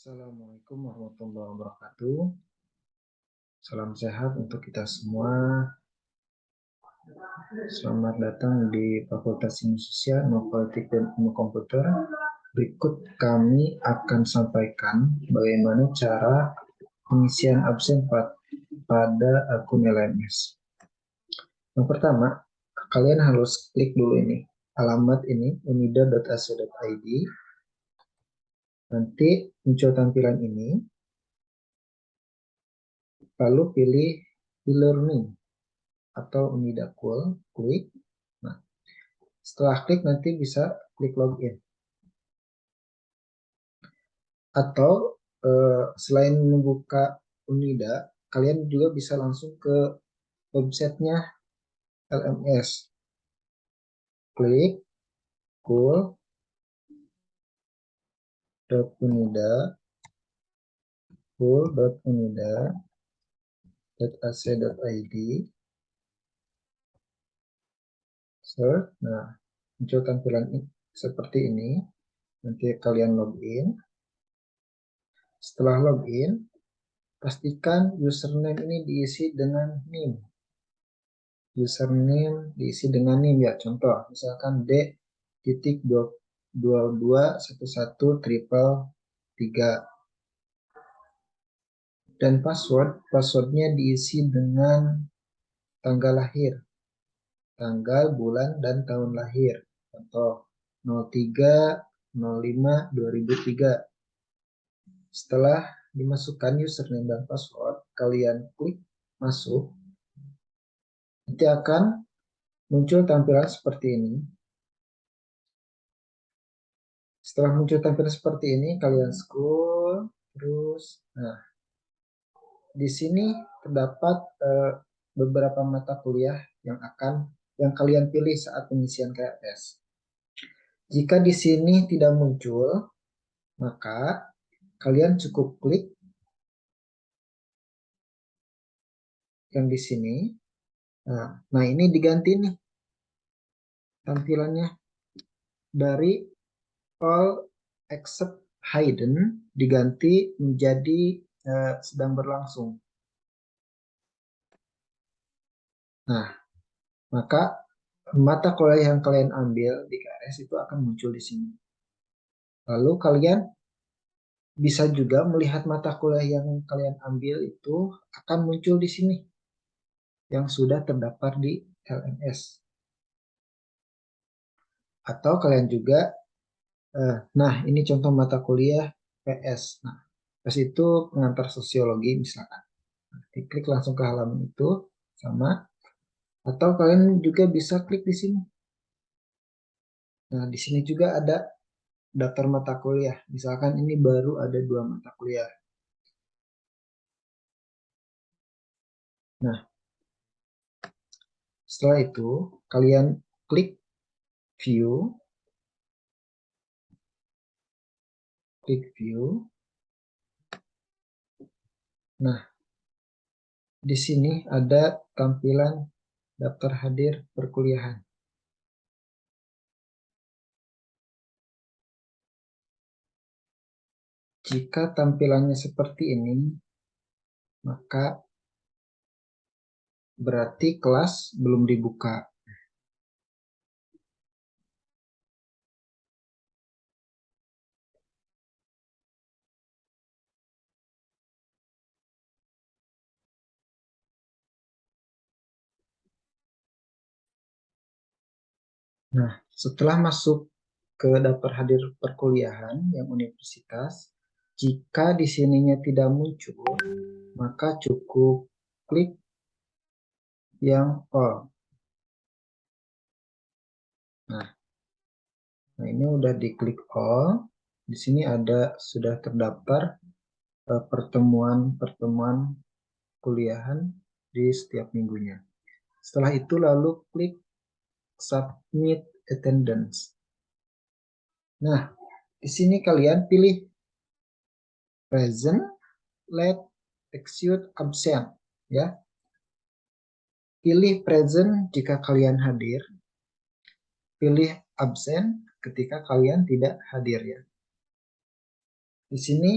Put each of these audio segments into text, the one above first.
Assalamualaikum warahmatullahi wabarakatuh. Salam sehat untuk kita semua. Selamat datang di Fakultas Ilmu Sosial, Ilmu Politik, dan Ilmu Komputer. Berikut kami akan sampaikan bagaimana cara pengisian absen pada akun LMS. Yang pertama, kalian harus klik dulu ini, alamat ini, unida.ac.id, Nanti muncul tampilan ini. Lalu pilih e-learning atau Unidakul, klik. Nah, setelah klik nanti bisa klik login. Atau eh, selain membuka Unida, kalian juga bisa langsung ke websitenya LMS. Klik, cool, unida full.unida.ac.id search nah muncul tampilan seperti ini. Nanti kalian login. Setelah login pastikan username ini diisi dengan NIM username diisi dengan NIM ya. Contoh misalkan d titik dua dua satu satu triple tiga. Dan password passwordnya diisi dengan tanggal lahir. Tanggal bulan dan tahun lahir. Contoh 03 05 2003 setelah dimasukkan username dan password kalian klik masuk. Nanti akan muncul tampilan seperti ini setelah muncul tampilan seperti ini, kalian scroll terus. Nah, di sini terdapat uh, beberapa mata kuliah yang akan yang kalian pilih saat pengisian KRS. Jika di sini tidak muncul, maka kalian cukup klik yang di sini. Nah, nah ini diganti nih tampilannya dari all except hidden diganti menjadi uh, sedang berlangsung. Nah, maka mata kuliah yang kalian ambil di KRS itu akan muncul di sini. Lalu kalian bisa juga melihat mata kuliah yang kalian ambil itu akan muncul di sini yang sudah terdaftar di LMS. Atau kalian juga nah, ini contoh mata kuliah PS. Nah, PS itu pengantar sosiologi misalkan. Nah, klik langsung ke halaman itu sama. Atau kalian juga bisa klik di sini. Nah, di sini juga ada daftar mata kuliah. Misalkan ini baru ada dua mata kuliah. Nah, setelah itu kalian klik view klik view. Nah, di sini ada tampilan daftar hadir perkuliahan. Jika tampilannya seperti ini, maka berarti kelas belum dibuka. Nah, setelah masuk ke daftar hadir perkuliahan yang universitas, jika di sininya tidak muncul, maka cukup klik yang all. Nah, nah ini udah diklik all. Di sini ada sudah terdaftar eh, pertemuan-pertemuan kuliahan di setiap minggunya. Setelah itu lalu klik submit attendance. Nah, di sini kalian pilih present, let, execute, absent, ya. Pilih present jika kalian hadir. Pilih absent ketika kalian tidak hadir ya. Di sini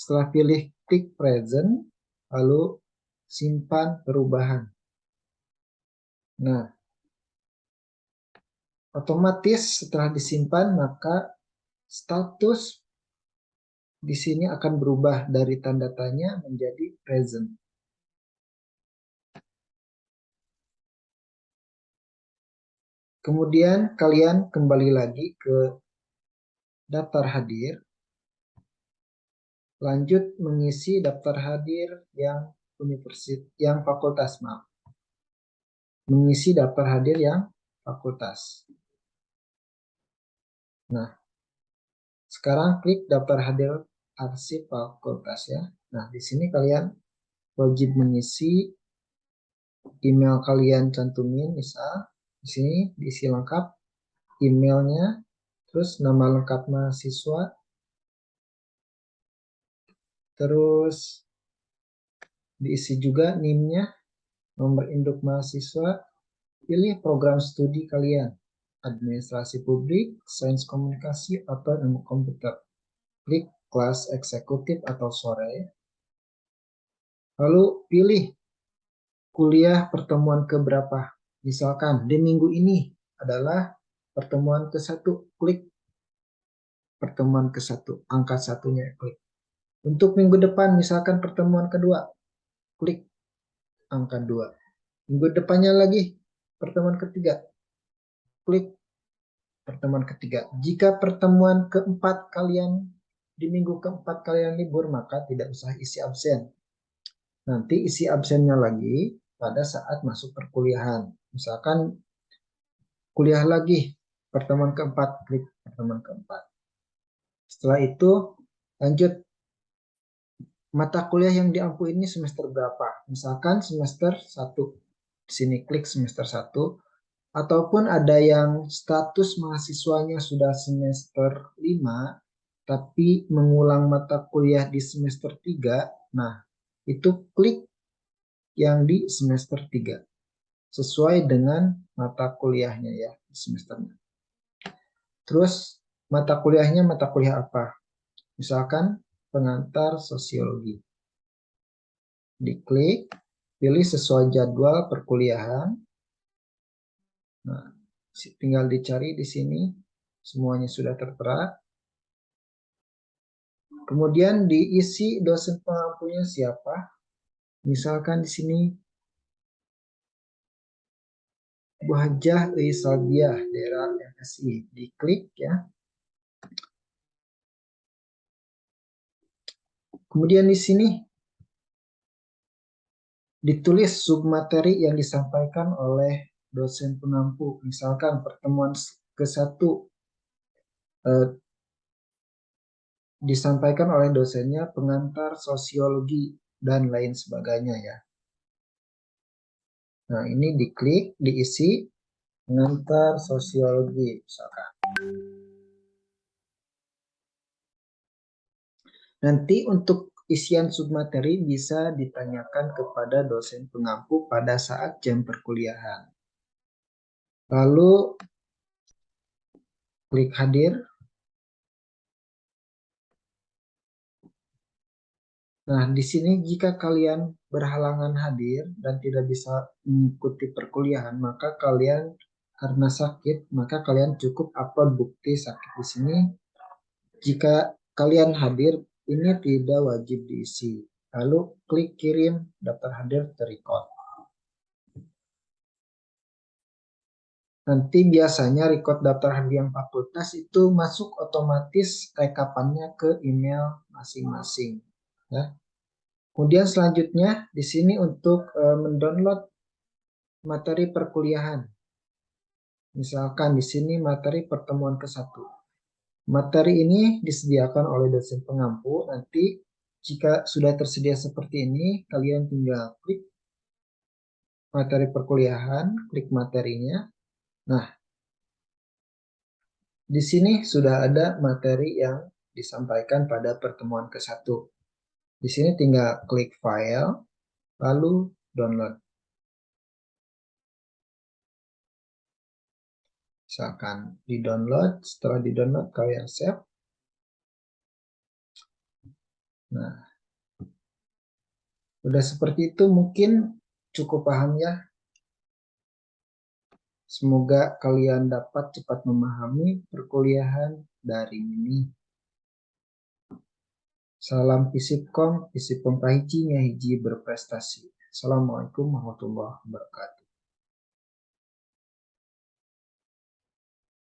Setelah pilih klik present, lalu simpan perubahan. Nah, otomatis setelah disimpan maka status di sini akan berubah dari tanda tanya menjadi present. Kemudian kalian kembali lagi ke daftar hadir. Lanjut mengisi daftar hadir yang universitas yang fakultas maaf. Mengisi daftar hadir yang fakultas. Nah, sekarang klik daftar hadir arsip fakultas ya. Nah, di sini kalian wajib mengisi email kalian cantumin misal di sini diisi lengkap emailnya, terus nama lengkap mahasiswa, terus diisi juga NIM-nya, nomor induk mahasiswa, pilih program studi kalian, administrasi publik, sains komunikasi, atau ilmu komputer. Klik kelas eksekutif atau sore. Lalu pilih kuliah pertemuan keberapa Misalkan di minggu ini adalah pertemuan ke satu, klik pertemuan ke satu, angka satunya klik. Untuk minggu depan misalkan pertemuan kedua, klik angka dua. Minggu depannya lagi pertemuan ketiga, klik pertemuan ketiga. Jika pertemuan keempat kalian di minggu keempat kalian libur, maka tidak usah isi absen. Nanti isi absennya lagi pada saat masuk perkuliahan. Misalkan kuliah lagi, pertemuan keempat, klik pertemuan keempat. Setelah itu, lanjut mata kuliah yang diampu ini semester berapa. Misalkan semester 1, di sini klik semester 1, ataupun ada yang status mahasiswanya sudah semester 5, tapi mengulang mata kuliah di semester 3, nah itu klik yang di semester 3 sesuai dengan mata kuliahnya ya semesternya. Terus mata kuliahnya mata kuliah apa? Misalkan pengantar sosiologi. Diklik, pilih sesuai jadwal perkuliahan. Nah, tinggal dicari di sini, semuanya sudah tertera. Kemudian diisi dosen pengampunya siapa. Misalkan di sini Wajah Isalbiah daerah MSI diklik ya. Kemudian di sini ditulis submateri yang disampaikan oleh dosen pengampu. Misalkan pertemuan ke-1 eh, disampaikan oleh dosennya pengantar sosiologi dan lain sebagainya ya. Nah, ini diklik, diisi, mengantar sosiologi, misalkan. Nanti untuk isian submateri bisa ditanyakan kepada dosen pengampu pada saat jam perkuliahan. Lalu, klik hadir, Nah, di sini jika kalian berhalangan hadir dan tidak bisa mengikuti perkuliahan, maka kalian karena sakit, maka kalian cukup upload bukti sakit di sini. Jika kalian hadir, ini tidak wajib diisi. Lalu klik kirim daftar hadir terrecord. Nanti biasanya record daftar hadir yang fakultas itu masuk otomatis rekapannya ke email masing-masing. Ya. Kemudian selanjutnya di sini untuk e, mendownload materi perkuliahan. Misalkan di sini materi pertemuan ke-1. Materi ini disediakan oleh dosen pengampu. Nanti jika sudah tersedia seperti ini, kalian tinggal klik materi perkuliahan, klik materinya. Nah, di sini sudah ada materi yang disampaikan pada pertemuan ke-1. Di sini tinggal klik file, lalu download. Misalkan di download, setelah di download kalian save. Nah, udah seperti itu mungkin cukup paham ya. Semoga kalian dapat cepat memahami perkuliahan dari ini. Salam Visipkom, Visipkom Pahiji hiji berprestasi. Assalamualaikum warahmatullahi wabarakatuh.